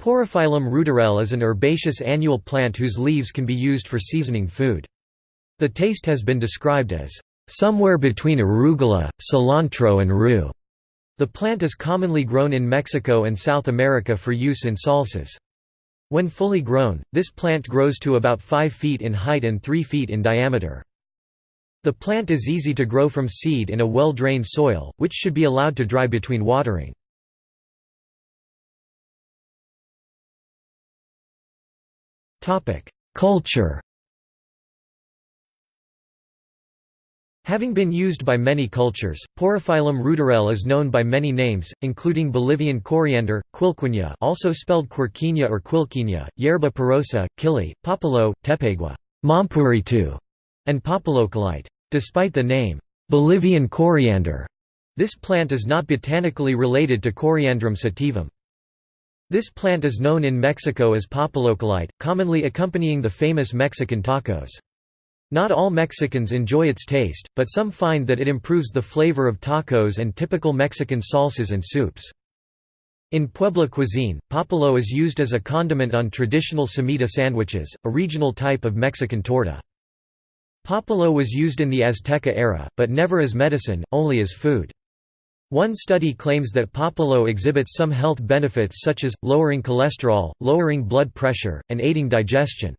Porophyllum ruderale is an herbaceous annual plant whose leaves can be used for seasoning food. The taste has been described as somewhere between arugula, cilantro and rue. The plant is commonly grown in Mexico and South America for use in salsas. When fully grown, this plant grows to about 5 feet in height and 3 feet in diameter. The plant is easy to grow from seed in a well-drained soil, which should be allowed to dry between watering. Culture Having been used by many cultures, Porophyllum ruderale is known by many names, including Bolivian coriander, quilquina also spelled quirquina or quilquina, yerba porosa, kili, papalo, tepegua, mampuritu, and papaloquelite. Despite the name, Bolivian coriander, this plant is not botanically related to Coriandrum sativum. This plant is known in Mexico as papaloquelite, commonly accompanying the famous Mexican tacos. Not all Mexicans enjoy its taste, but some find that it improves the flavor of tacos and typical Mexican salsas and soups. In Puebla cuisine, papalo is used as a condiment on traditional semita sandwiches, a regional type of Mexican torta. Papalo was used in the Azteca era, but never as medicine, only as food. One study claims that papalo exhibits some health benefits such as, lowering cholesterol, lowering blood pressure, and aiding digestion.